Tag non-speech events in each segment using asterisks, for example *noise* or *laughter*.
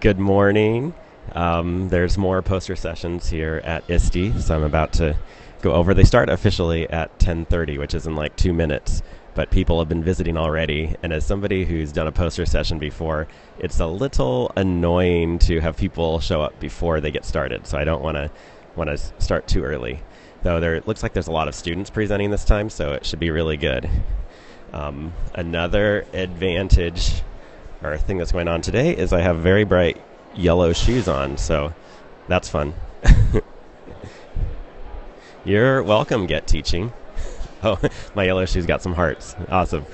Good morning. Um, there's more poster sessions here at ISTE, so I'm about to go over. They start officially at 10:30, which is in like two minutes. But people have been visiting already, and as somebody who's done a poster session before, it's a little annoying to have people show up before they get started. So I don't want to want to start too early. Though there it looks like there's a lot of students presenting this time, so it should be really good. Um, another advantage or thing that's going on today is I have very bright yellow shoes on, so that's fun. *laughs* You're welcome, Get Teaching. *laughs* Oh, *laughs* my yellow shoes got some hearts. Awesome.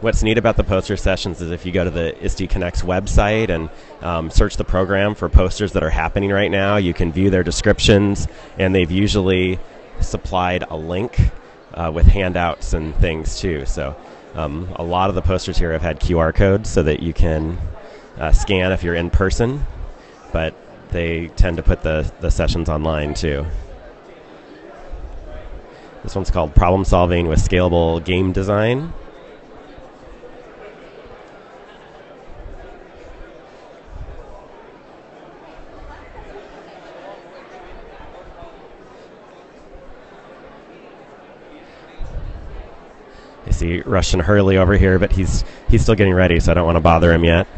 What's neat about the poster sessions is if you go to the ISTE Connects website and um, search the program for posters that are happening right now, you can view their descriptions, and they've usually supplied a link uh, with handouts and things too. So um, a lot of the posters here have had QR codes so that you can uh, scan if you're in person, but they tend to put the, the sessions online too. This one's called Problem Solving with Scalable Game Design. See Rushton Hurley over here, but he's he's still getting ready, so I don't want to bother him yet.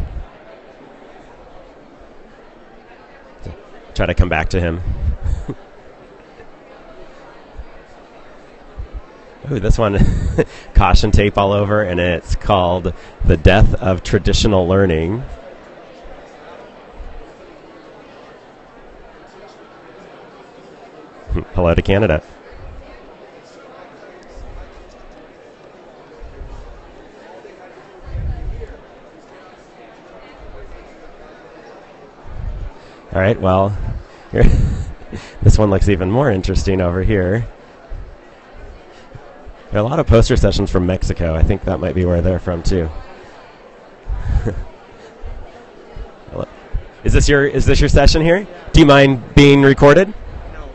Try to come back to him. *laughs* Ooh, this one, *laughs* caution tape all over, and it's called The Death of Traditional Learning. *laughs* Hello to Canada. All right, well, *laughs* this one looks even more interesting over here. There are a lot of poster sessions from Mexico. I think that might be where they're from too. *laughs* is this your is this your session here? Do you mind being recorded? No.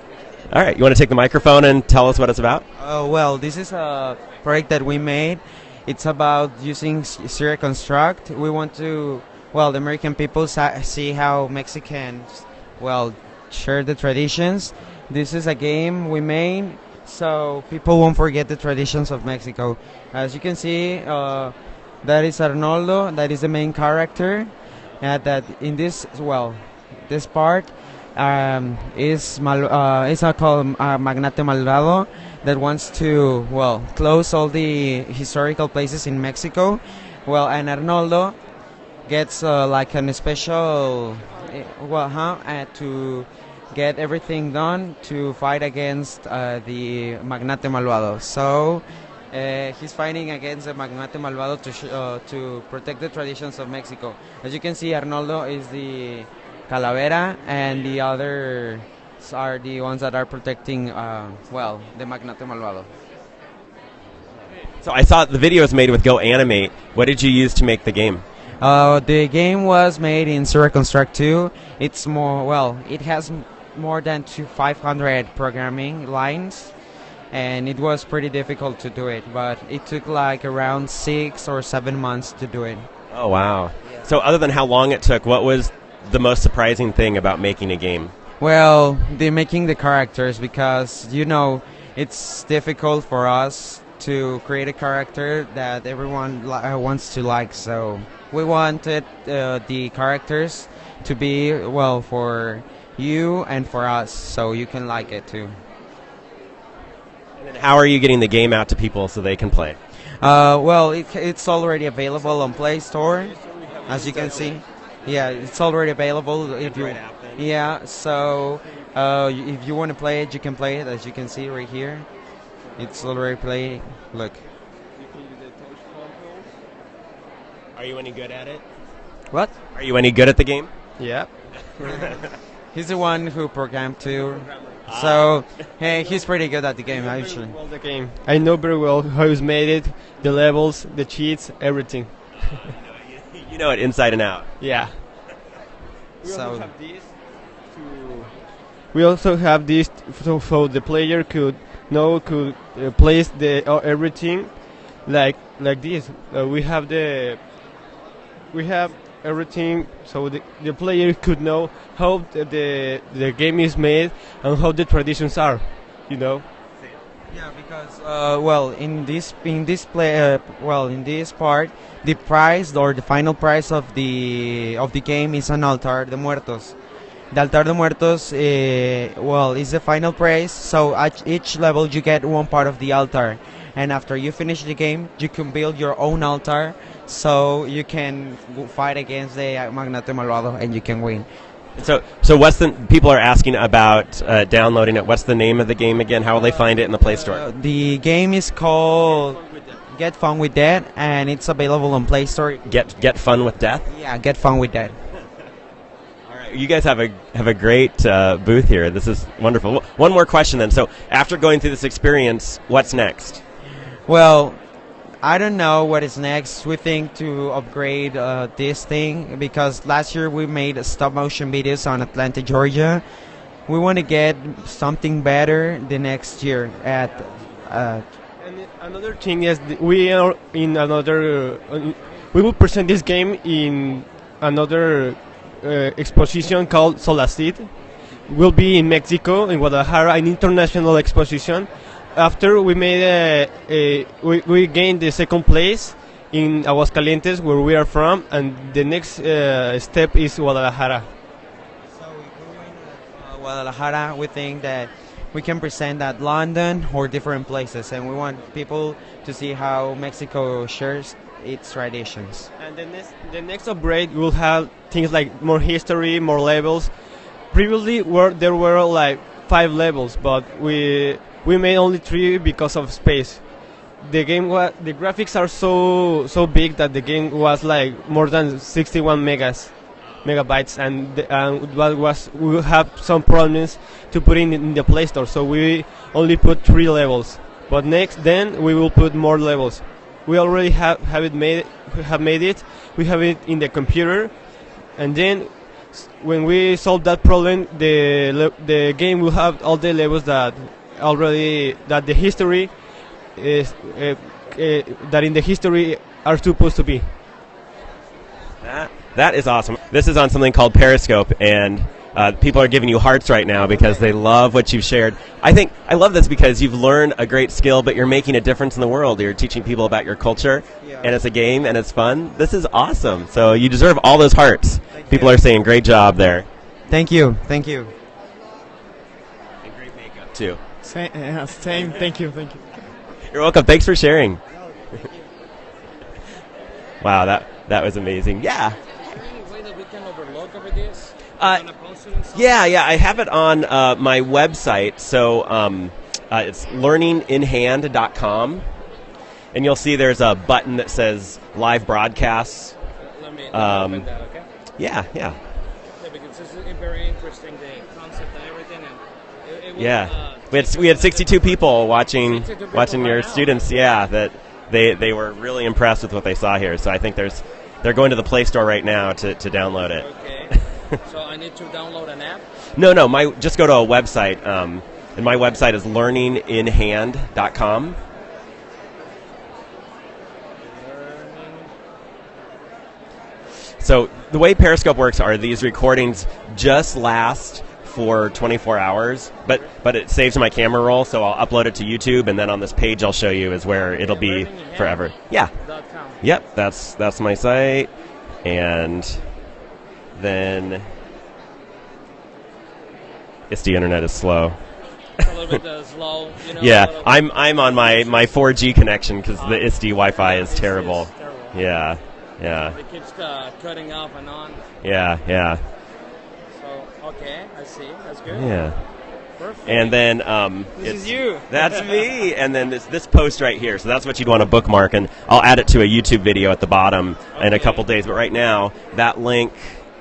All right, you want to take the microphone and tell us what it's about? Uh, well, this is a project that we made. It's about using Scirra Construct. We want to well, the American people see how Mexicans, well, share the traditions. This is a game we made so people won't forget the traditions of Mexico. As you can see, uh, that is Arnoldo, that is the main character. And that in this, well, this part um, is mal- uh, is called uh, Magnate Malvado that wants to, well, close all the historical places in Mexico. Well, and Arnoldo gets uh, like an special eh, well huh uh, to get everything done to fight against uh, the magnate malvado so uh, he's fighting against the magnate malvado to uh, to protect the traditions of Mexico as you can see Arnoldo is the calavera and the others are the ones that are protecting uh, well the magnate malvado so I saw the video was made with GoAnimate. What did you use to make the game? Uh, the game was made in Scirra Construct 2. It's more, well, it has more than 500 programming lines, and it was pretty difficult to do it, but it took like around six or seven months to do it. Oh, wow. Yeah. So, other than how long it took, what was the most surprising thing about making a game? Well, the making the characters because, you know, it's difficult for us to create a character that everyone li- uh, wants to like, so we wanted uh, the characters to be well for you and for us, so you can like it too. And how are you getting the game out to people so they can play? Uh, well, it, it's already available on Play Store, as you can see. Yeah, it's already available. If you, yeah, so uh, if you want to play it, you can play it, as you can see right here. It's already playing. Look. Are you any good at it? What? Are you any good at the game? Yeah. *laughs* he's the one who programmed too. So, hey, he's pretty good at the game, actually. Well, the game. I know very well how he's made it, the levels, the cheats, everything. *laughs* you know it inside and out. Yeah. We so. Also have this to we also have this so, so the player could know could uh, place the uh, everything like like this. Uh, we have the we have everything so the, the player could know how the, the game is made and how the traditions are. You know. Yeah, because uh, well, in this in this play, uh, well, in this part, the prize or the final prize of the of the game is an altar de muertos. The altar de muertos, uh, well, is the final prize. So at each level, you get one part of the altar, and after you finish the game, you can build your own altar, so you can fight against the Magnate Malvado, and you can win. So, so what's the people are asking about uh, downloading it? What's the name of the game again? How will they find it in the Play Store? Uh, the game is called Get Fun with That, and it's available on Play Store. Get Get Fun with Death. Yeah, Get Fun with That. *laughs* All right, you guys have a have a great uh, booth here. This is wonderful. One more question then. So, after going through this experience, what's next? Well, I don't know what is next. We think to upgrade uh, this thing because last year we made stop motion videos on Atlanta, Georgia. We want to get something better the next year at. Uh, And another thing is we are in another. Uh, we will present this game in another uh, exposition called Solacid. Will be in Mexico, in Guadalajara, an international exposition. After we made a, a we, we gained the second place in Aguascalientes, where we are from, and the next uh, step is Guadalajara. So if we win at uh, Guadalajara, we think that we can present at London or different places, and we want people to see how Mexico shares its traditions. And the next, the next upgrade will have things like more history, more levels. Previously, were there were like five levels, but we we made only three because of space. The game was the graphics are so so big that the game was like more than 61 megas megabytes, and the, what was we have some problems to put in in the Play Store, so we only put three levels. But next, then we will put more levels. We already have have it made we have made it. We have it in the computer, and then when we solve that problem, the the game will have all the levels that already that the history is uh, uh, that in the history are supposed to be. That that is awesome. This is on something called Periscope, and uh, people are giving you hearts right now because they love what you've shared. I think I love this because you've learned a great skill, but you're making a difference in the world. You're teaching people about your culture, Yeah. and it's a game and it's fun. This is awesome. So you deserve all those hearts. Thank people you. are saying great job there. Thank you, thank you. And great makeup too. Same, yeah, same. Thank you, thank you. You're welcome. Thanks for sharing. wow, that that was amazing. Yeah. any way that we can overlook over this? Uh, Gonna post it in some- Yeah, yeah, I have it on uh, my website. So um, uh, it's learninginhand.com. And you'll see there's a button that says live broadcasts. Let me, let me Um, open that, okay? Yeah, yeah. Yeah, concept and everything. And it, it will, Yeah. uh, We had, we had 62 people watching 62 people watching your students. Yeah, that they, they were really impressed with what they saw here. So I think there's they're going to the Play Store right now to, to download it. Okay. so I need to download an app. *laughs* No, no, my just go to a website, um, and my website is learninginhand.com. So the way Periscope works are these recordings just last for 24 hours, but but it saves my camera roll, so I'll upload it to YouTube, and then on this page I'll show you is where it'll be Learning in Hand? forever. Yeah, Yep, that's that's my site, and then it's the internet is slow. A little bit uh, slow. You know, Yeah, I'm I'm on my my 4G connection because the ISTE Wi-Fi is terrible. terrible. Yeah, yeah, It keeps uh, cutting off and on. yeah, yeah, okay, I see. That's good. yeah. Perfect. And then um, This it's- is you. *laughs* That's me. And then this this post right here. So that's what you'd want to bookmark, and I'll add it to a YouTube video at the bottom in a couple days. But right now, that link,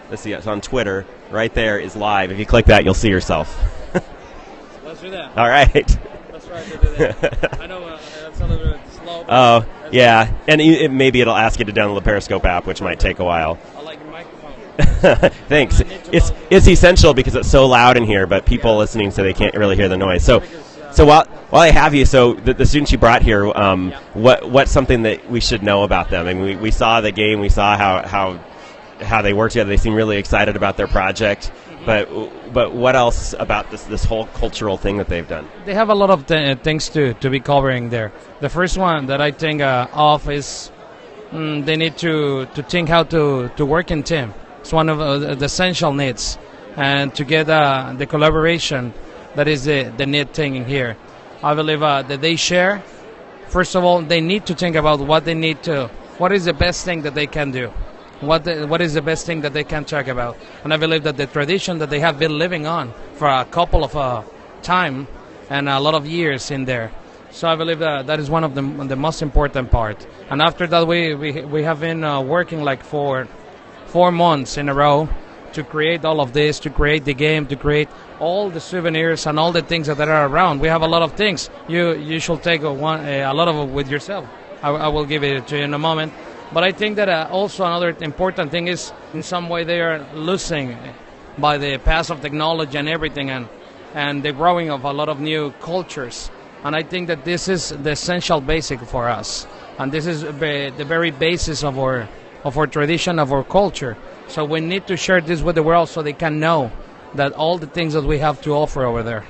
let's see, it's on Twitter. Right there is live. If you click that, you'll see yourself. *laughs* Let's do that. All right. Let's try to do that. *laughs* I know uh, that's a little bit slow. Oh, yeah. And it, it- maybe it'll ask you to download the Periscope app, which might take a while. I like your microphone. *laughs* Thanks. It's it's essential because it's so loud in here, but people listening so they can't really hear the noise. So, So while while I have you, so the, the students you brought here, um, what what's something that we should know about them? I mean, we, we saw the game, we saw how how how they work together. They seem really excited about their project. But but what else about this this whole cultural thing that they've done? They have a lot of th- things to, to be covering there. The first one that I think uh, of is mm, they need to, to think how to, to work in team. It's one of uh, the essential needs. And together, uh, the collaboration, that is the, the need thing in here. I believe uh, that they share. First of all, they need to think about what they need to, what is the best thing that they can do what the, what is the best thing that they can talk about. And I believe that the tradition that they have been living on for a couple of uh, time and a lot of years in there. So I believe that that is one of the, the most important part. And after that, we we, we have been uh, working like for four months in a row to create all of this, to create the game, to create all the souvenirs and all the things that are around. We have a lot of things. You you should take a, one, a lot of it with yourself. I, I will give it to you in a moment. But I think that uh, also another important thing is in some way they are losing by the pass of technology and everything and, and the growing of a lot of new cultures. And I think that this is the essential basic for us. And this is the very basis of our, of our tradition, of our culture. So we need to share this with the world so they can know that all the things that we have to offer over there.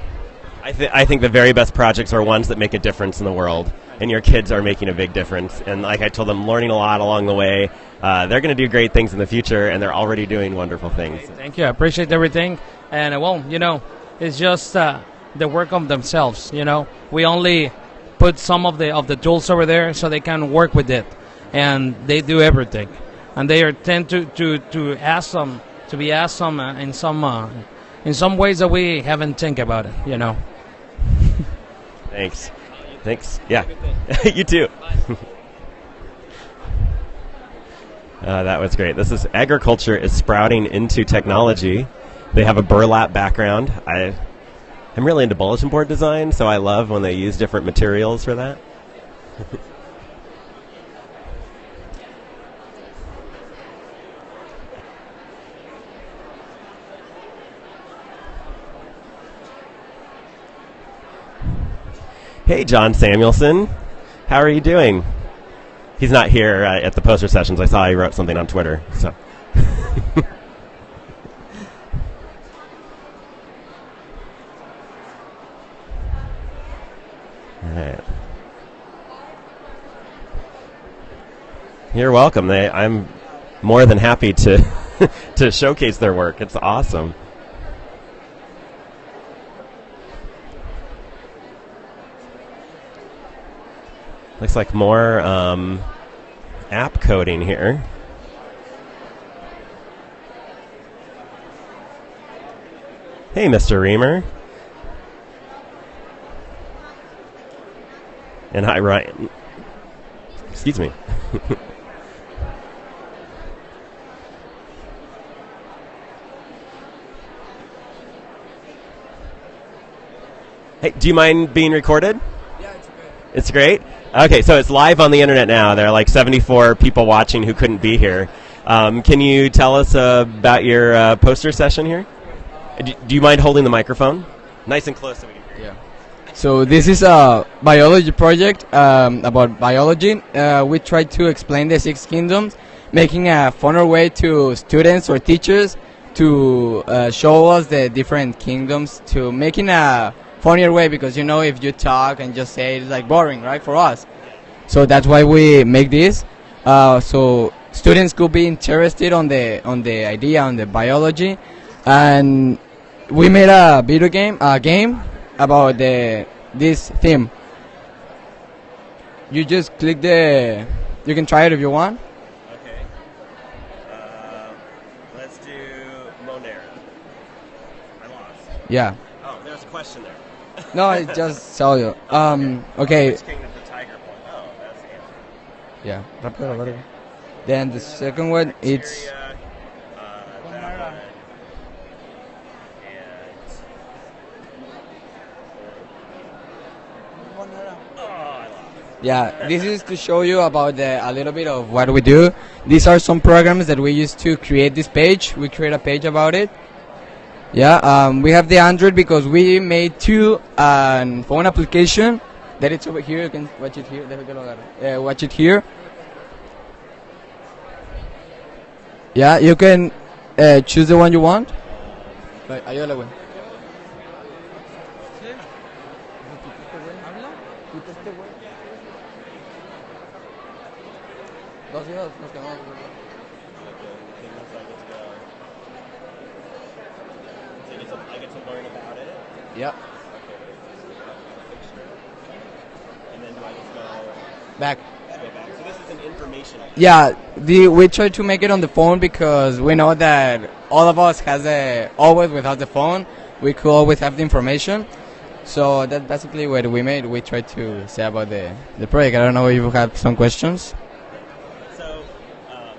I, th- I think the very best projects are ones that make a difference in the world, and your kids are making a big difference. And like I told them, learning a lot along the way. Uh, they're going to do great things in the future, and they're already doing wonderful things. Thank you. I appreciate everything. And uh, well, you know, it's just uh, the work of themselves. You know, we only put some of the of the tools over there so they can work with it, and they do everything. And they are tend to to to ask them to be asked some uh, in some uh, in some ways that we haven't think about it. You know. *laughs* Thanks. Thanks. Yeah. *laughs* you too. *laughs* uh, that was great. This is agriculture is sprouting into technology. They have a burlap background. I I'm really into bulletin board design, so I love when they use different materials for that. Hey, John Samuelson. How are you doing? He's not here uh, at the poster sessions. I saw he wrote something on Twitter. So. *laughs* You're welcome. They, I'm more than happy to *laughs* to showcase their work. It's awesome. Looks like more um, app coding here. Hey, Mr. Reamer. And hi, Ryan. Excuse me. *laughs* hey, do you mind being recorded? Yeah, it's great. It's great? Okay, so it's live on the internet now. There are like 74 people watching who couldn't be here. Um, can you tell us uh, about your uh, poster session here? Do, do, you mind holding the microphone? Nice and close so we can hear Yeah. So this is a biology project um, about biology. Uh, we try to explain the six kingdoms, making a funner way to students or teachers to uh, show us the different kingdoms, to making a funnier way because you know if you talk and just say it's like boring right for us. So that's why we make this. Uh, so students could be interested on the on the idea on the biology. And we made a video game a game about the this theme. You just click the you can try it if you want. Okay. Uh, let's do monera i lost. Yeah. Oh there's a question there no, I just tell you. Um, okay. Which kingdom the tiger born? Oh, the. Yeah, rápido, rápido. Then the second one, it's. Uh, that one, and I lost. Yeah, this is to show you about the, a little bit of what we do. These are some programs that we use to create this page. We create a page about it. Yeah, um, we have the Android because we made two um, phone application that it's over here. You can watch it here. Uh, watch it here. Yeah, you can uh, choose the one you want. Yeah. Back. So this is an informational. Yeah, the we try to make it on the phone because we know that all of us has a always without the phone we could always have the information. So that's basically what we made. We try to say about the the project. I don't know if you have some questions. So, um,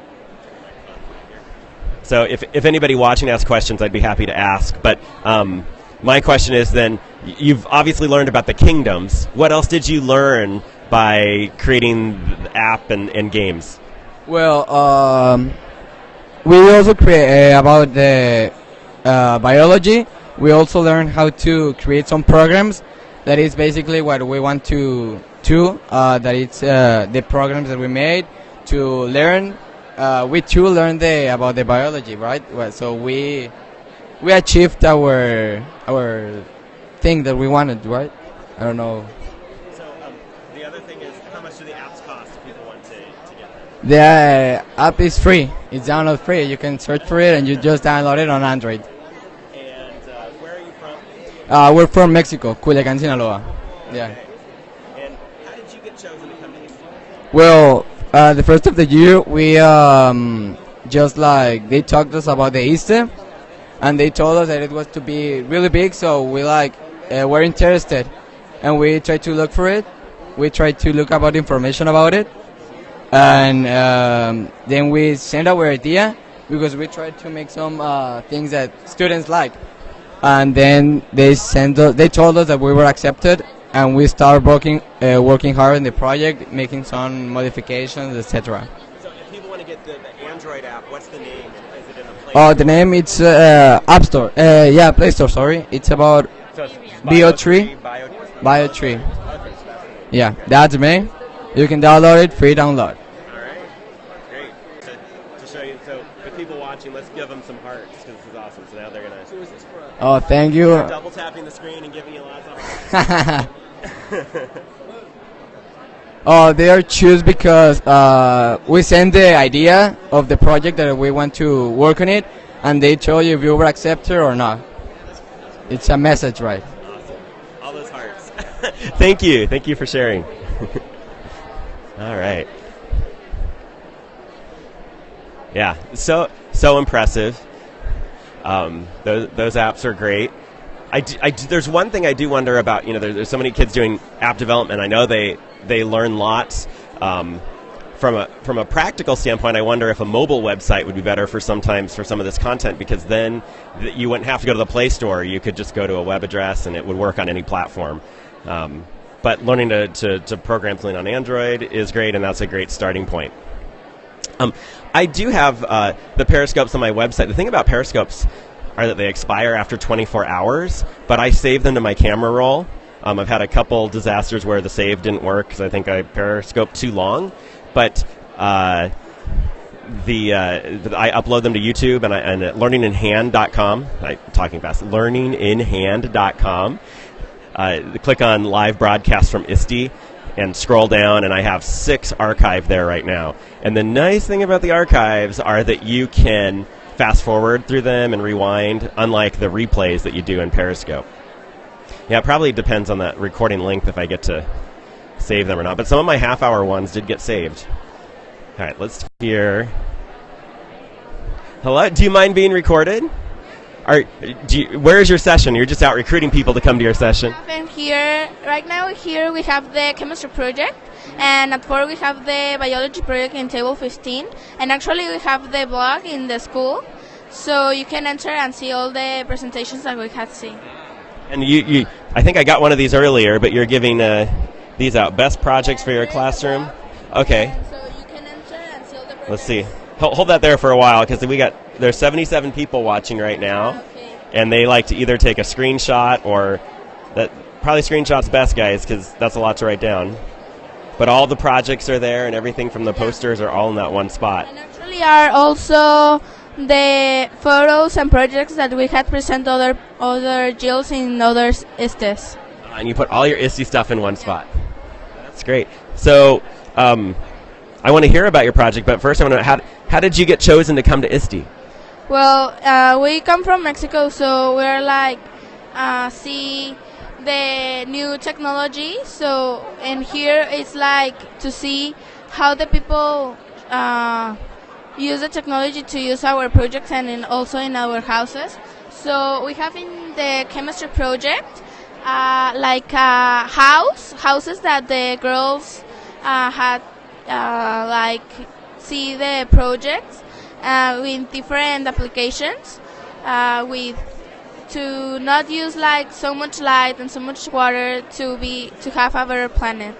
so if, if anybody watching has questions, I'd be happy to ask. But um, my question is then, you've obviously learned about the kingdoms. What else did you learn by creating the app and, and games? Well, um, we also create uh, about the uh, biology. We also learn how to create some programs. That is basically what we want to do. Uh, that it's uh, the programs that we made to learn. Uh, we too learn the about the biology, right? Well, so we we achieved our our thing that we wanted, right? I don't know. So um, the other thing is, how much do the apps cost if people want to, to get them? The uh, app is free. It's download free. You can search for it and you just download it on Android. And uh, where are you from? Uh, we're from Mexico, Culiacan, Sinaloa. Yeah. And how did you get chosen to come to Houston? Well, uh, the first of the year, we um, just like they talked us about the ISTE, and they told us that it was to be really big. So we like uh, were interested, and we tried to look for it. We tried to look about information about it, and um, then we sent our idea because we tried to make some uh, things that students like. And then they sent us, they told us that we were accepted, and we started working uh, working hard in the project, making some modifications, etc. So if people want to get the, the Android app, what's the name? Is it in a Play Oh, the name it's uh, App Store. Uh, yeah, Play Store. Sorry, it's about So it's Bio3. Bio, Bio Tree. Yeah, that's me. You can download it, free download. All right. Great. To, to show you, so the people watching, let's give them some hearts because this is awesome. So now they're gonna Oh, thank you. double tapping the screen and giving you lots of *laughs* *laughs* oh, they are choose because uh, we send the idea of the project that we want to work on it, and they tell you if you were accepted or not. It's a message, right? All those hearts. *laughs* Thank you. Thank you for sharing. *laughs* All right. Yeah. So so impressive. Um, those those apps are great. I, I there's one thing I do wonder about. You know, there, there's so many kids doing app development. I know they they learn lots. Um, from a from a practical standpoint, I wonder if a mobile website would be better for sometimes for some of this content because then th- you wouldn't have to go to the Play Store. You could just go to a web address and it would work on any platform. Um, but learning to, to, to program something on Android is great, and that's a great starting point. Um, I do have uh, the periscopes on my website. The thing about periscopes are that they expire after 24 hours, but I save them to my camera roll. Um, I've had a couple disasters where the save didn't work because I think I periscoped too long, but uh, the uh, I upload them to YouTube and, I, and at learninginhand.com. I'm talking fast. Learninginhand.com. Uh, click on live broadcast from ISTE and scroll down, and I have six archived there right now. And the nice thing about the archives are that you can fast forward through them and rewind, unlike the replays that you do in Periscope. Yeah, it probably depends on the recording length if I get to save them or not. But some of my half hour ones did get saved. All right, let's hear. Hello, do you mind being recorded? Are, you, where is your session? You're just out recruiting people to come to your session. And here, right now, here we have the chemistry project, and at four we have the biology project in table 15, and actually we have the blog in the school, so you can enter and see all the presentations that we have seen. And you, you, I think I got one of these earlier, but you're giving uh, these out. Best projects for your classroom. Okay, so you can enter and see all the let's see. Hold, hold that there for a while because we got there's 77 people watching right now. And they like to either take a screenshot or that probably screenshots best, guys, because that's a lot to write down. But all the projects are there, and everything from the posters are all in that one spot. And actually are also the photos and projects that we had present other other Jills in other ISTEs. and you put all your ISTE stuff in one spot. That's great. So, um, I want to hear about your project, but first I want to know how, how did you get chosen to come to ISTE? Well, uh, we come from Mexico, so we're like uh, see the new technology. So, and here it's like to see how the people uh, use the technology to use our projects and in also in our houses. So we have in the chemistry project uh, like a house, houses that the girls uh, had uh, like see the projects uh, with different applications uh, with to not use like so much light and so much water to be to have our planet.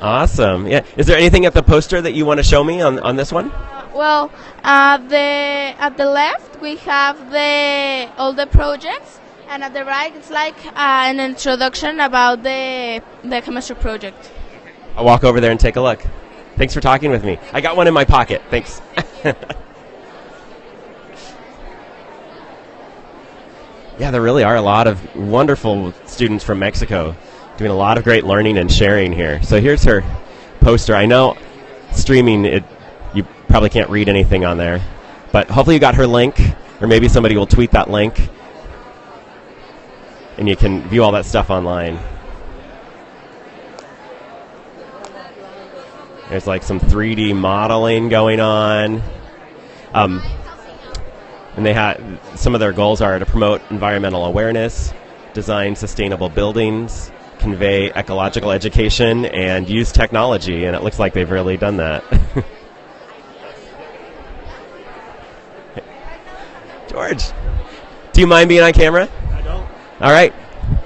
Awesome. Yeah. Is there anything at the poster that you want to show me on, on this one? Well, uh, the at the left we have the all the projects, and at the right it's like uh, an introduction about the the chemistry project. I'll walk over there and take a look. Thanks for talking with me. I got one in my pocket. Thanks. *laughs* yeah, there really are a lot of wonderful students from Mexico doing a lot of great learning and sharing here. So here's her poster. I know streaming it you probably can't read anything on there, but hopefully you got her link or maybe somebody will tweet that link and you can view all that stuff online. There's like some 3D modeling going on. Um, and they had some of their goals are to promote environmental awareness, design sustainable buildings, convey ecological education, and use technology. And it looks like they've really done that. *laughs* George, do you mind being on camera? I don't. All right.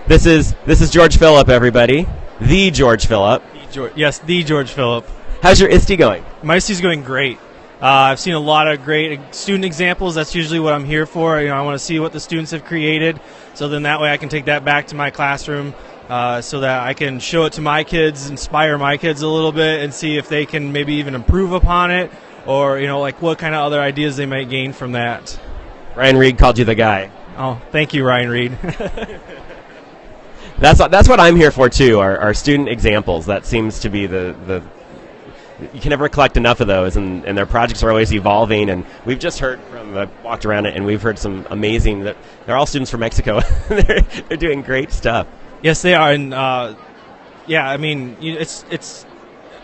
This is this is George Phillip, everybody. The George Phillip. George, yes, the George Phillip. How's your ISTE going? My is going great. Uh, I've seen a lot of great student examples. That's usually what I'm here for. You know, I want to see what the students have created, so then that way I can take that back to my classroom, uh, so that I can show it to my kids, inspire my kids a little bit, and see if they can maybe even improve upon it, or you know, like what kind of other ideas they might gain from that. Ryan Reed called you the guy. Oh, thank you, Ryan Reed. *laughs* That's that's what I'm here for too. Our, our student examples. That seems to be the the. You can never collect enough of those, and, and their projects are always evolving. And we've just heard from I walked around it, and we've heard some amazing. That they're all students from Mexico. *laughs* they're they're doing great stuff. Yes, they are, and uh, yeah, I mean, it's it's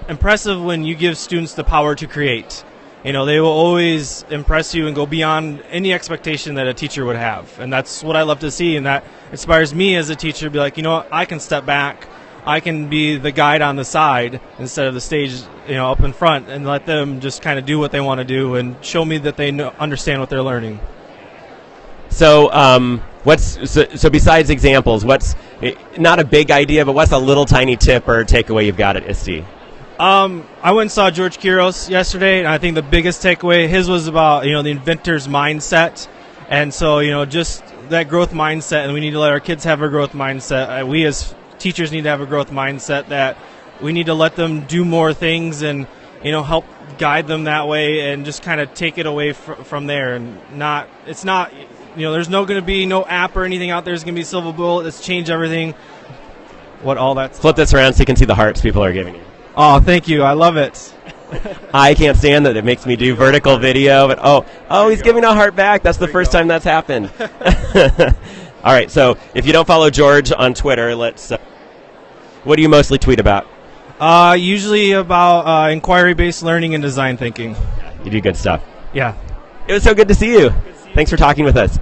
impressive when you give students the power to create. You know, they will always impress you and go beyond any expectation that a teacher would have, and that's what I love to see, and that inspires me as a teacher to be like, you know, what, I can step back, I can be the guide on the side instead of the stage, you know, up in front, and let them just kind of do what they want to do and show me that they know, understand what they're learning. So, um, what's so, so besides examples? What's eh, not a big idea, but what's a little tiny tip or takeaway you've got at ISTE? Um, I went and saw George Couros yesterday, and I think the biggest takeaway his was about you know the innovator's mindset, and so you know just that growth mindset, and we need to let our kids have a growth mindset. Uh, we as teachers need to have a growth mindset that we need to let them do more things and you know help guide them that way, and just kind of take it away fr- from there, and not it's not you know there's no going to be no app or anything out there. There's going to be silver bullet that's change everything. What all that Flip this around so you can see the hearts people are giving you. Oh, thank you. I love it. *laughs* I can't stand that. It makes me do vertical video. But oh, oh, he's giving a heart back. That's the first time that's happened. *laughs* All right. So if you don't follow George on Twitter, let's. Uh, what do you mostly tweet about? Uh, usually about uh, inquiry-based learning and design thinking. You do good stuff. Yeah. It was so good to see you. Thanks for talking with us.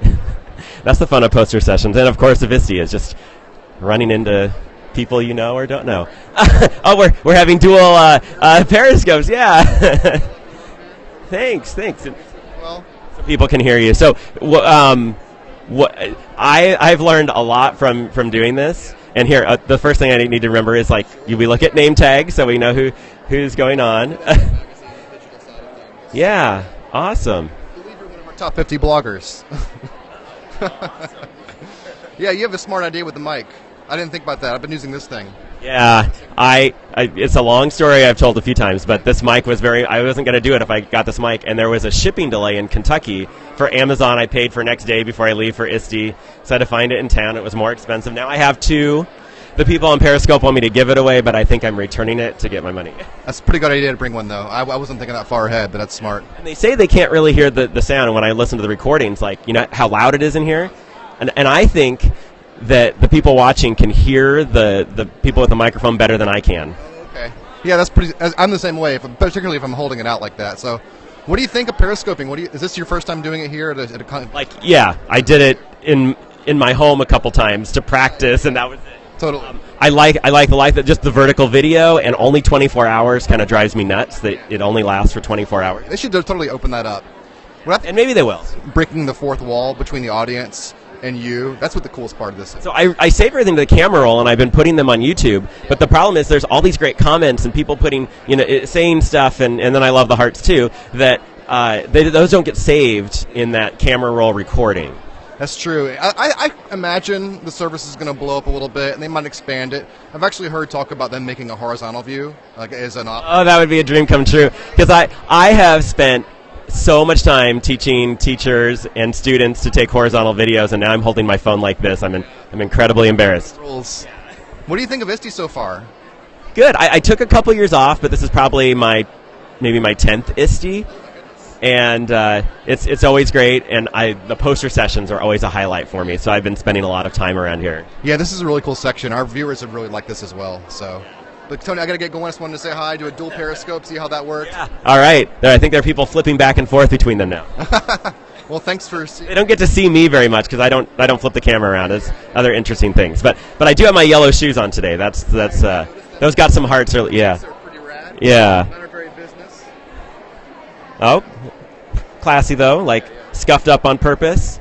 *laughs* That's the fun of poster sessions, and of course, Avisti is just running into people you know or don't know. *laughs* oh, we're we're having dual uh, uh, periscopes. Yeah. *laughs* thanks, thanks. Well, so people can hear you. So, um, what I I've learned a lot from from doing this. And here, uh, the first thing I need to remember is like we look at name tags so we know who who's going on. yeah, awesome. Top 50 bloggers. *laughs* yeah, you have a smart idea with the mic. I didn't think about that. I've been using this thing. Yeah, I, I. It's a long story I've told a few times, but this mic was very. I wasn't going to do it if I got this mic, and there was a shipping delay in Kentucky for Amazon. I paid for next day before I leave for ISTE, so I had to find it in town. It was more expensive. Now I have two. The people on Periscope want me to give it away, but I think I'm returning it to get my money. *laughs* That's a pretty good idea to bring one, though. I, I wasn't thinking that far ahead, but that's smart. And they say they can't really hear the, the sound. And when I listen to the recordings, like you know how loud it is in here, and and I think that the people watching can hear the the people with the microphone better than I can. Okay. Yeah, that's pretty. I'm the same way, if, particularly if I'm holding it out like that. So, what do you think of periscoping? What do you, is this your first time doing it here at a, at a con- Like yeah, I did it in in my home a couple times to practice, and that was it. Totally. I like I like the life that just the vertical video and only 24 hours kind of drives me nuts that it only lasts for 24 hours. They should totally open that up. I And maybe they will. breaking the fourth wall between the audience and you. That's what the coolest part of this is. So I, I save everything to the camera roll, and I've been putting them on YouTube. But the problem is, there's all these great comments and people putting, you know, it- saying stuff, and, and then I love the hearts too. That uh, they, those don't get saved in that camera roll recording. That's true. I, I, I imagine the service is going to blow up a little bit, and they might expand it. I've actually heard talk about them making a horizontal view, like as an op. Oh, that would be a dream come true. Because I, I have spent so much time teaching teachers and students to take horizontal videos, and now I'm holding my phone like this. I'm, in, I'm incredibly embarrassed. rules. What do you think of ISTE so far? Good. I, I took a couple years off, but this is probably my maybe my tenth ISTE, and uh, it's it's always great. And I the poster sessions are always a highlight for me. So I've been spending a lot of time around here. Yeah, this is a really cool section. Our viewers have really liked this as well. So, but Tony, I got to get going. I just wanted to say hi, do a dual periscope, see how that works. All right. There, I think there are people flipping back and forth between them now. *laughs* Well, thanks for. See- They don't get to see me very much because I don't I don't flip the camera around. It's other interesting things. But but I do have my yellow shoes on today. That's that's uh, those got some hearts. Early, yeah. They're pretty rad. Yeah. Oh, classy though, like scuffed up on purpose.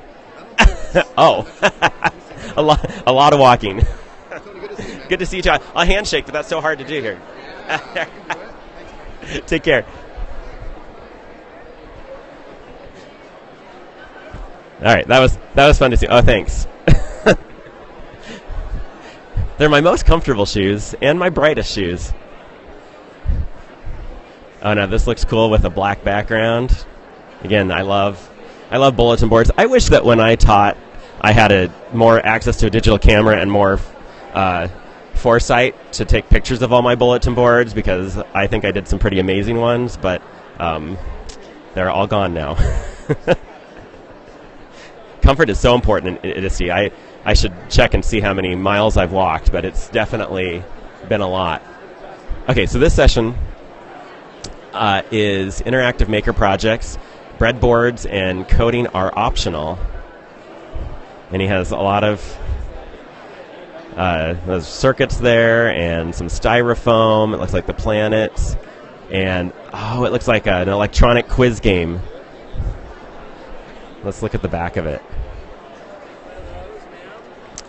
*laughs* oh, *laughs* a lot, a lot of walking. *laughs* Good to see you. John. A handshake, but that's so hard to do here. Take care. All right, that was that was fun to see. Oh, thanks. They're my most comfortable shoes and my brightest shoes. Oh no, this looks cool with a black background. Again, I love I love bulletin boards. I wish that when I taught I had a more access to a digital camera and more uh, foresight to take pictures of all my bulletin boards because I think I did some pretty amazing ones, but um, they're all gone now. *laughs* Comfort is so important in, in I I should check and see how many miles I've walked, but it's definitely been a lot. Okay, so this session uh, is interactive maker projects. Breadboards and coding are optional. And he has a lot of uh, circuits there and some styrofoam. It looks like the planets. And oh, it looks like an electronic quiz game. Let's look at the back of it.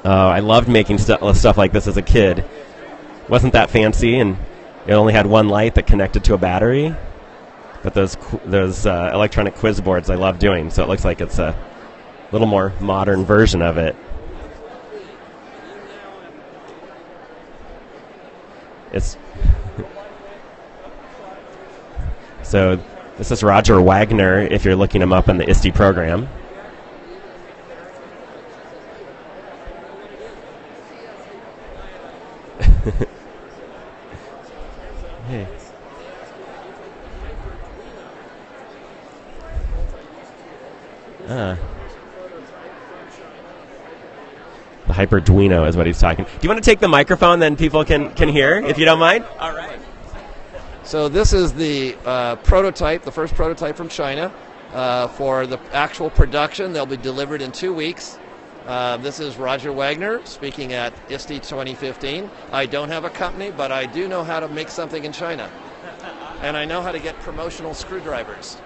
Oh, I loved making stu- stuff like this as a kid. Wasn't that fancy, and it only had one light that connected to a battery. But those those uh, electronic quiz boards I love doing, so it looks like it's a little more modern version of it. It's *laughs* so. This is Roger Wagner. If you're looking him up in the ISTE program. *laughs* Ah. The HyperDuino is what he's talking. Do you want to take the microphone, then people can, can hear, if you don't mind? All right. So this is the uh, prototype, the first prototype from China uh, for the actual production. They'll be delivered in two weeks. Uh, this is Roger Wagner speaking at ISTE 2015. I don't have a company, but I do know how to make something in China, and I know how to get promotional screwdrivers.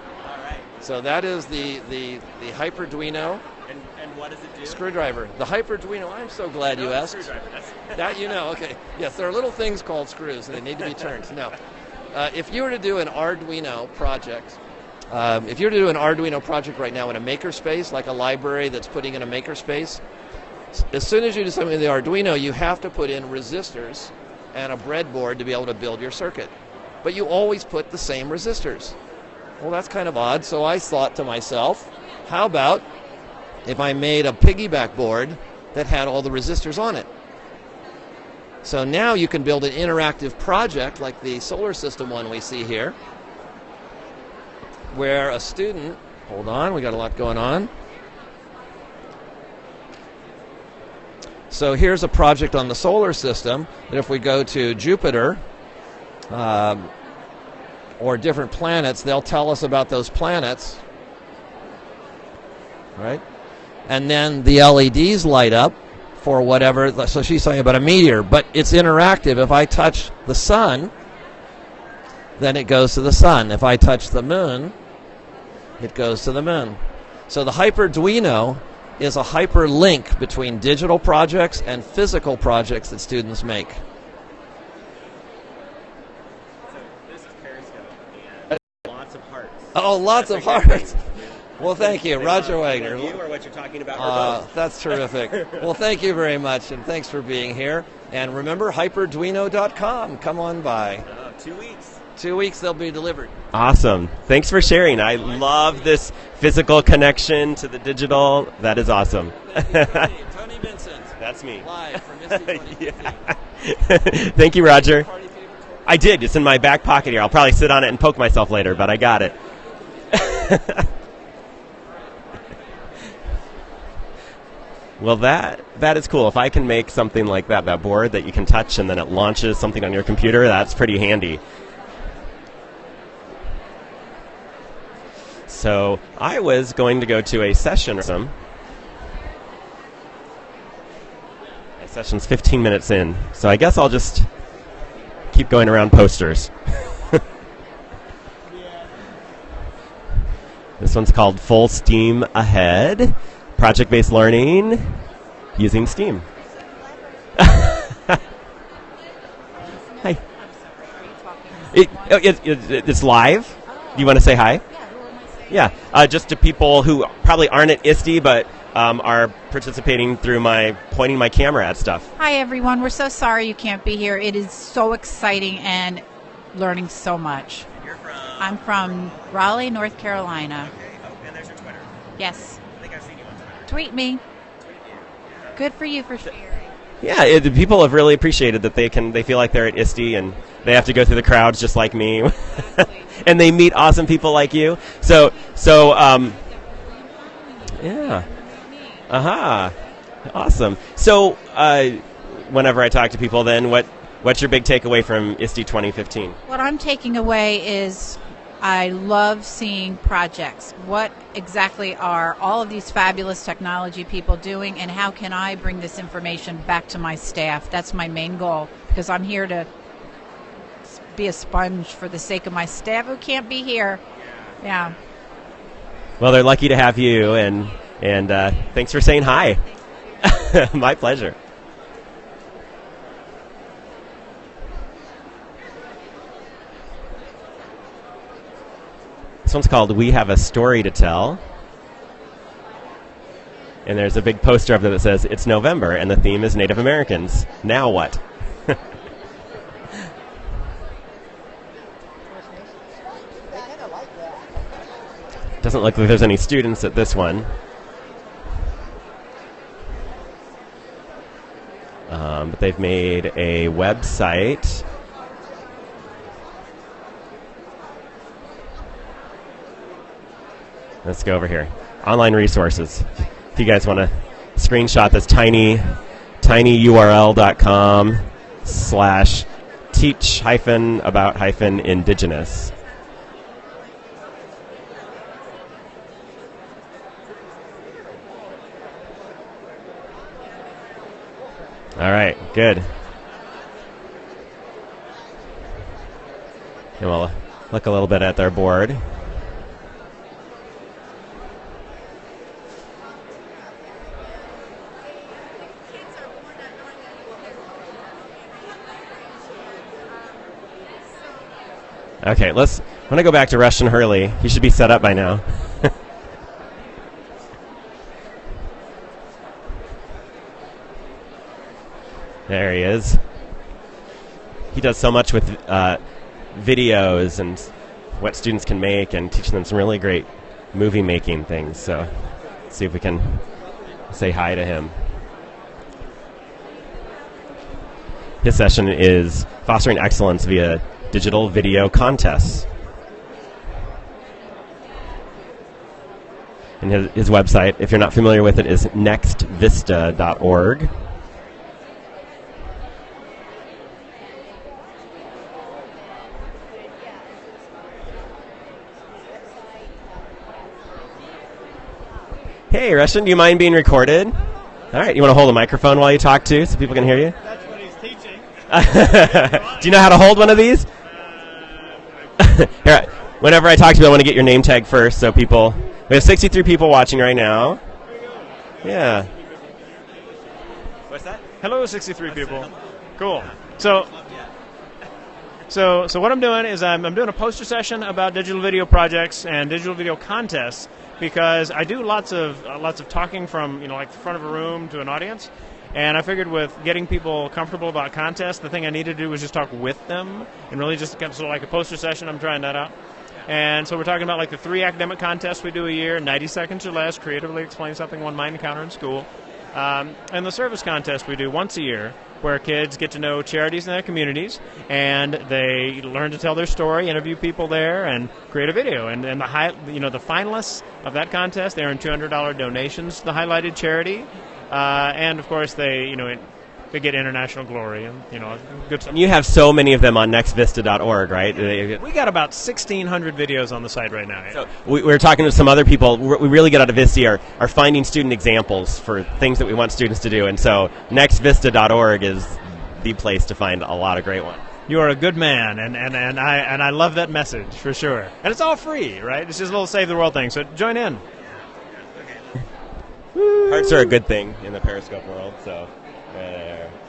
So that is the the the HyperDuino And, and what does it do? screwdriver. The HyperDuino. I'm so glad you asked. *laughs* That you know, okay. Yes, there are little things called screws and they need to be turned. No. Uh, if you were to do an Arduino project Um, if you were to do an Arduino project right now in a makerspace, like a library that's putting in a makerspace, as soon as you do something in the Arduino, you have to put in resistors and a breadboard to be able to build your circuit. But you always put the same resistors. Well, that's kind of odd. So I thought to myself, how about if I made a piggyback board that had all the resistors on it? So now you can build an interactive project like the solar system one we see here, where a student, hold on, we got a lot going on. So here's a project on the solar system that if we go to Jupiter um, or different planets, they'll tell us about those planets. Right? And then the LEDs light up for whatever. So she's talking about a meteor, but it's interactive. If I touch the sun, then it goes to the sun. If I touch the moon, it goes to the moon. So the HyperDuino is a hyperlink between digital projects and physical projects that students make. Lots of hearts. Oh, lots of hearts. *laughs* Well, thank you, Roger Wagner. You or what you're talking about, or Uh, that's terrific. *laughs* well, thank you very much, and thanks for being here. And remember, hyperduino.com. Come on by. Uh, two weeks. Two weeks, they'll be delivered. Awesome. Thanks for sharing. I love this physical connection to the digital. That is awesome. Tony Vincent. *laughs* That's me. Live from ISTE 2015. Thank you, Roger. I did. It's in my back pocket here. I'll probably sit on it and poke myself later, but I got it. *laughs* well, that that is cool. If I can make something like that, that board that you can touch and then it launches something on your computer, that's pretty handy. So I was going to go to a session. My session's 15 minutes in, so I guess I'll just keep going around posters. *laughs* this one's called Full Steam Ahead Project Based Learning using Steam. *laughs* Hi. It, oh, it, it, it's live. Do you want to say hi? Yeah, uh, just to people who probably aren't at ISTE but um, are participating through my pointing my camera at stuff. Hi, everyone. We're so sorry you can't be here. It is so exciting and learning so much. You're from. I'm from Raleigh, North Carolina. Oh, and there's your Twitter. Yes. I think I've seen you on Twitter. Tweet me. Good for you for sharing. Yeah, it, the people have really appreciated that they can. They feel like they're at ISTE and they have to go through the crowds just like me, *laughs* and they meet awesome people like you. So, so, um, yeah, aha, uh-huh. awesome. So, uh, whenever I talk to people, then what? What's your big takeaway from ISTE 2015? What I'm taking away is I love seeing projects. What exactly are all of these fabulous technology people doing, and how can I bring this information back to my staff? That's my main goal because I'm here to be a sponge for the sake of my staff who can't be here. Yeah. Well, they're lucky to have you, and and uh, thanks for saying hi. *laughs* My pleasure. This one's called "We Have a Story to Tell," and there's a big poster up there that says "It's November," and the theme is Native Americans. Now what? *laughs* Doesn't look like there's any students at this one. Um, but they've made a website. Let's go over here. Online resources. If you guys want to screenshot this tiny, tinyurl.com slash teach hyphen about hyphen indigenous. All right, good. And we'll look a little bit at their board. Okay, let's. I'm gonna go back to Rushton Hurley. He should be set up by now. *laughs* there he is. He does so much with uh, videos and what students can make, and teaching them some really great movie making things. So, see if we can say hi to him. His session is fostering excellence via digital video contests. And his, his website, if you're not familiar with it, is nextvista.org. Hey, Rushton, do you mind being recorded? All right, you want to hold a microphone while you talk too, so people can hear you? That's what he's teaching. *laughs* do you know how to hold one of these? *laughs* Here, whenever I talk to you, I want to get your name tag first, so people. We have 63 people watching right now. Yeah. What's that? Hello, 63 people. Cool. So, so, so what I'm doing is I'm, I'm doing a poster session about digital video projects and digital video contests because I do lots of uh, lots of talking from you know like the front of a room to an audience, and I figured with getting people comfortable about contests, the thing I needed to do was just talk with them and really just kind of sort of like a poster session. I'm trying that out. And so we're talking about like the three academic contests we do a year, 90 seconds or less, creatively explain something one might encounter in school. Um, and the service contest we do once a year, where kids get to know charities in their communities and they learn to tell their story, interview people there, and create a video. And, and the high, you know, the finalists of that contest, they earn $200 donations to the highlighted charity, uh, and of course they, you know, it, they get international glory and you know good stuff. And you have so many of them on nextvista.org, right? We got about 1,600 videos on the site right now. So we, we were talking to some other people. We we really get out of Vista are, are finding student examples for things that we want students to do, and so nextvista.org is the place to find a lot of great ones. You are a good man, and, and, and I and I love that message for sure. And it's all free, right? It's just a little save the world thing. So join in. Hearts are a good thing in the Periscope world, so.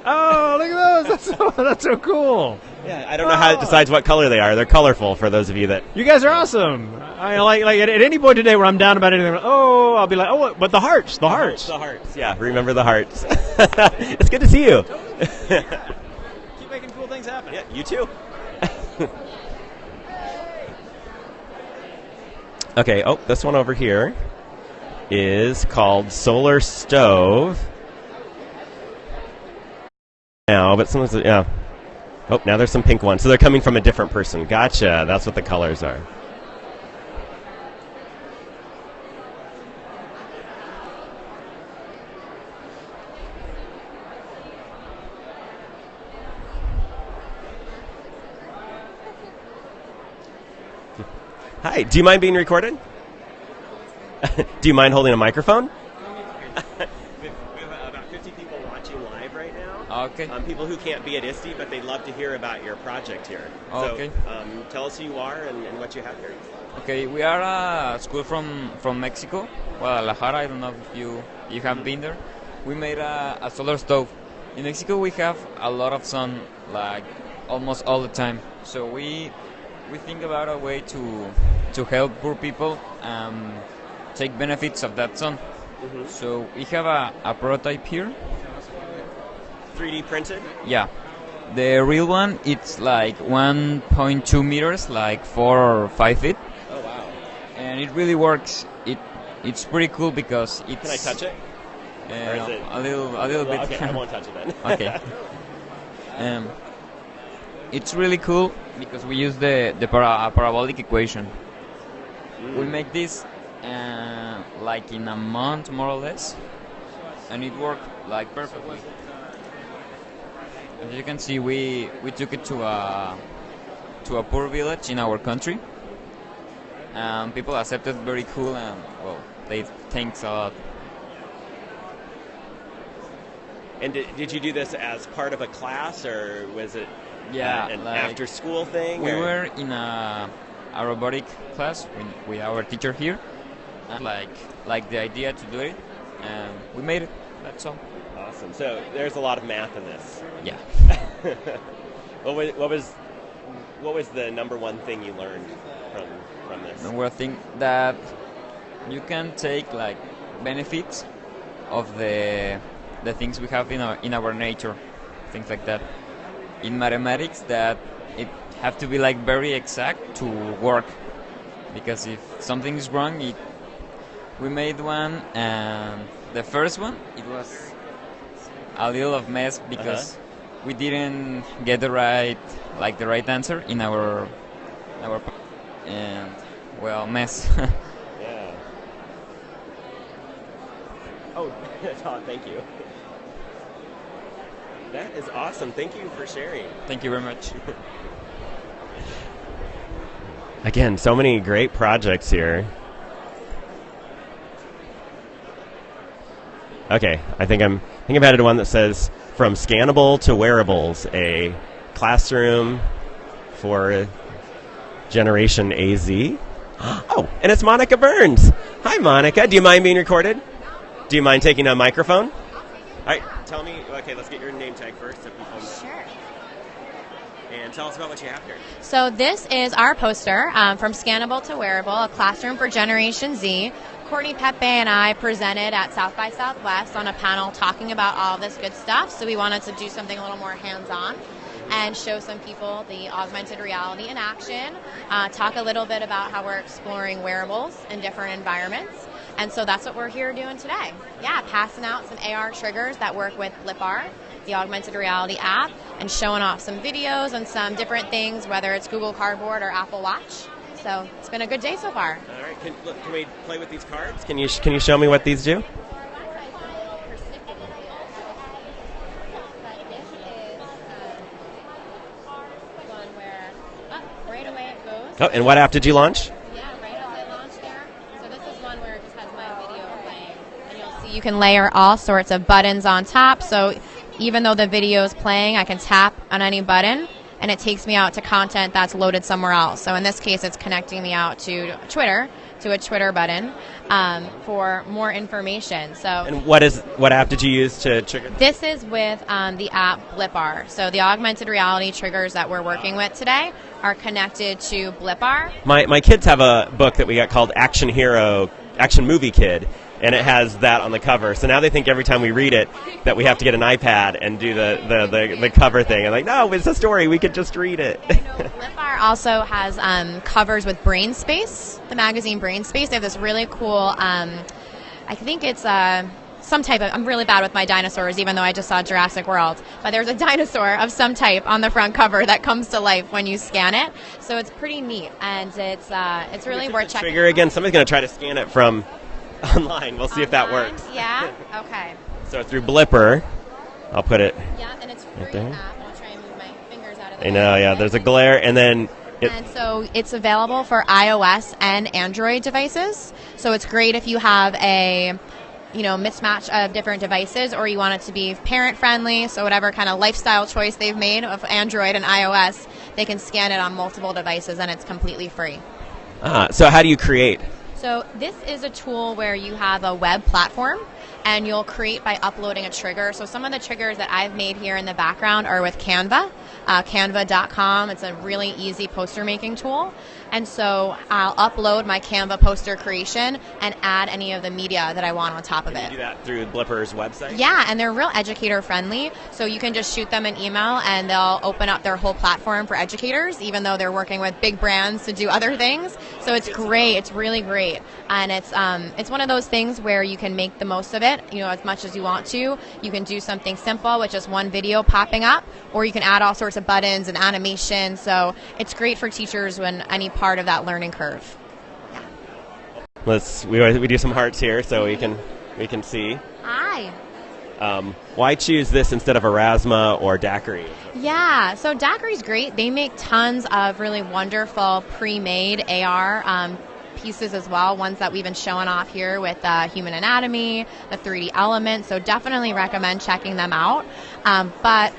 Oh, look at those! That's so, *laughs* that's so cool. Yeah, I don't know how it decides what color they are. They're colorful for those of you that. You guys are awesome. I like like at, at any point today where I'm down about anything. Oh, I'll be like, oh, but the hearts, the hearts, the hearts. Yeah, remember the hearts. *laughs* it's good to see you. *laughs* Keep making cool things happen. Yeah, you too. okay. Oh, this one over here is called Solar Stove. Now, but sometimes, yeah. Oh, now there's some pink ones. So they're coming from a different person. Gotcha. That's what the colors are. Hi, do you mind being recorded? *laughs* do you mind holding a microphone? we have about 50 people watching live right now. Okay. Um, people who can't be at ISTE, but they'd love to hear about your project here. Okay. So, um, tell us who you are and, and what you have here. Okay, we are a school from, from Mexico, Guadalajara. I don't know if you you have been there. We made a, a solar stove. In Mexico, we have a lot of sun, like almost all the time. So we we think about a way to to help poor people um, take benefits of that sun. Mhm. So we have a, a prototype here. 3D printed? Yeah. The real one, it's like 1.2 meters, like 4 or 5 feet. Oh, wow. And it really works. It It's pretty cool because it's... Can I touch it? Uh, it- a little, a little Well, bit. okay, I won't touch it then. *laughs* okay. Um, it's really cool because we use the the para- parabolic equation. Mm. We make this uh, like in a month, more or less, and it worked like perfectly. As you can see, we we took it to a to a poor village in our country. and people accepted very cool and well, they thanks a lot. And did, did you do this as part of a class, or was it Yeah, uh, an like- after school thing? We or- were in a, a robotic class with, with our teacher here. And like like the idea to do it, and we made it. That's all. Awesome. So there's a lot of math in this. Yeah. *laughs* what was what was what was the number one thing you learned from from this? Well, I think that you can take like benefits of the the things we have in our in our nature, things like that. In mathematics, that it have to be like very exact to work, because if something is wrong, it we made one and the first one it was a little of mess because uh-huh. we didn't get the right like the right answer in our our and well mess *laughs* Yeah. Oh, Todd, *laughs* oh, thank you. That is awesome. Thank you for sharing. thank you very much *laughs* Again, so many great projects here. Okay, I think I'm I think I've added one that says from scannable to wearables, a classroom for Generation AZ. *gasps* Oh, and it's Monica Burns. Hi, Monica. Do you mind being recorded? Do you mind taking a microphone? All right, tell me. Okay, let's get your name tag first. So people Sure. And tell us about what you have here. So this is our poster um, from Scannable to Wearable, a classroom for Generation Z. Courtney Pepe and I presented at South by Southwest on a panel talking about all this good stuff. So we wanted to do something a little more hands-on and show some people the augmented reality in action. Uh, talk a little bit about how we're exploring wearables in different environments. And so that's what we're here doing today. Yeah, passing out some AR triggers that work with Blippar, the augmented reality app, and showing off some videos and some different things, whether it's Google Cardboard or Apple Watch. So it's been a good day so far. All right, can, look, can we play with these cards? Can you can you show me what these do? Right away it goes. Oh, and what app did you launch? Yeah, right as I launch there. So this is one where it just has my video playing. And you'll see you can layer all sorts of buttons on top. So even though the video is playing, I can tap on any button and it takes me out to content that's loaded somewhere else. So in this case, it's connecting me out to Twitter, to a Twitter button um, for more information. So And what is what app did you use to trigger? this is with um, the app Blippar. So the augmented reality triggers that we're working with today are connected to Blippar. My my kids have a book that we got called Action Hero, Action Movie Kid, and it has that on the cover. So now they think every time we read it that we have to get an iPad and do the the, the, the cover thing. And like, no, it's a story. We could just read it. Blippar also has um, covers with Brain Space, the magazine Brain Space. They have this really cool. Um, I think it's uh, some type of. I'm really bad with my dinosaurs, even though I just saw Jurassic World. But there's a *laughs* dinosaur of some type on the front cover that comes to life when you scan it. So it's pretty neat, and it's uh, it's really worth checking. Trigger again. Somebody's going to try to scan it from *laughs* online. We'll see if that works. Yeah. Okay. So through Blippar, I'll put it Yeah, and it's free right there. app. I'll try and move my fingers out of the I know, yeah. There's a glare, and then it, And so it's available for iOS and Android devices. So it's great if you have a you know mismatch of different devices or you want it to be parent friendly so whatever kind of lifestyle choice they've made of android and ios they can scan it on multiple devices and it's completely free ah, so how do you create? So this is a tool where you have a web platform and you'll create by uploading a trigger. So some of the triggers that I've made here in the background are with Canva, uh, canva.com. It's a really easy poster making tool. And so I'll upload my Canva poster creation and add any of the media that I want on top of You it. do that through Blippar's website. Yeah, and they're real educator friendly. So you can just shoot them an email and they'll open up their whole platform for educators, even though they're working with big brands to do other things. So it's great. It's really great. And it's um, it's one of those things where you can make the most of it, you know, as much as you want to. You can do something simple with just one video popping up, or you can add all sorts of buttons and animation. So it's great for teachers when any part of that learning curve. Let's we we do some hearts here so we can we can see. Hi. Um, why choose this instead of Aurasma or Daqri? Yeah, so Daqri's great. They make tons of really wonderful pre-made AR um, pieces as well. Ones that we've been showing off here with uh, Human Anatomy, the 3D Element. So definitely recommend checking them out. Um, but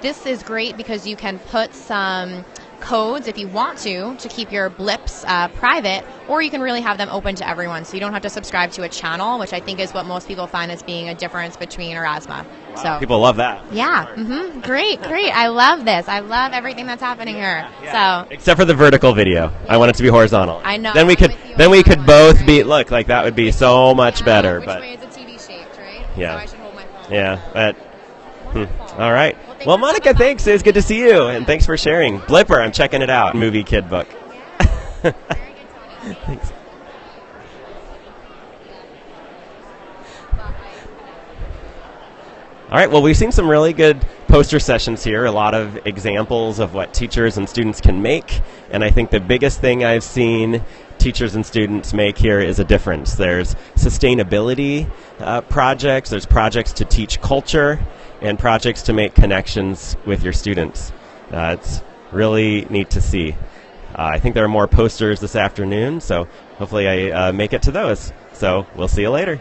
this is great because you can put some codes if you want to to keep your blips uh, private, or you can really have them open to everyone, so you don't have to subscribe to a channel, which I think is what most people find as being a difference between Aurasma. So People love that. yeah, Mm-hmm. great, great. I love this. I love everything that's happening here. So Except for the vertical video. I want it to be horizontal. I know, Then we could then we could both be look like that would be so much better. which but way is the TV shaped, right? Yeah. So I should hold my phone. yeah, but hmm. all right. Well, Monica, thanks. It was good to see you, and thanks for sharing. Blippar, I'm checking it out. Movie kid book. thanks. All right. Well, we've seen some really good poster sessions here. A lot of examples of what teachers and students can make, and I think the biggest thing I've seen teachers and students make here is a difference. There's sustainability uh, projects. There's projects to teach culture, and projects to make connections with your students. Uh, it's really neat to see. Uh, I think there are more posters this afternoon, so hopefully I uh, make it to those. So we'll see you later.